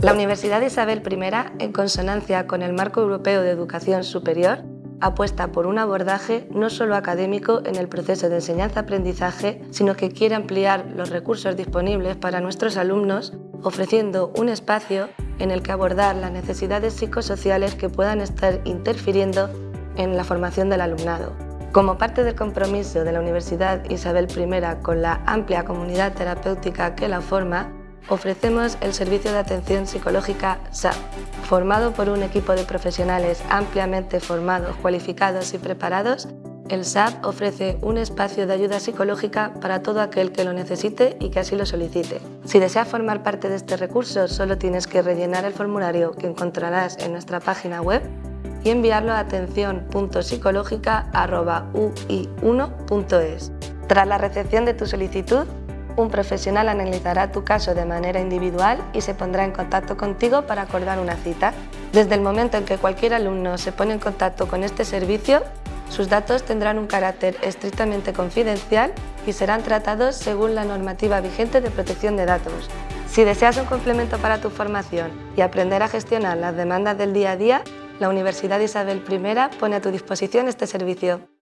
La Universidad Isabel I, en consonancia con el Marco Europeo de Educación Superior, apuesta por un abordaje no solo académico en el proceso de enseñanza-aprendizaje, sino que quiere ampliar los recursos disponibles para nuestros alumnos, ofreciendo un espacio en el que abordar las necesidades psicosociales que puedan estar interfiriendo en la formación del alumnado. Como parte del compromiso de la Universidad Isabel I con la amplia comunidad terapéutica que la forma, ofrecemos el servicio de atención psicológica SAP, formado por un equipo de profesionales ampliamente formados, cualificados y preparados. El SAP ofrece un espacio de ayuda psicológica para todo aquel que lo necesite y que así lo solicite. Si deseas formar parte de este recurso, solo tienes que rellenar el formulario que encontrarás en nuestra página web y enviarlo a atención.psicológica.ui1.es. Tras la recepción de tu solicitud, un profesional analizará tu caso de manera individual y se pondrá en contacto contigo para acordar una cita. Desde el momento en que cualquier alumno se pone en contacto con este servicio, sus datos tendrán un carácter estrictamente confidencial y serán tratados según la normativa vigente de protección de datos. Si deseas un complemento para tu formación y aprender a gestionar las demandas del día a día, la Universidad Isabel I pone a tu disposición este servicio.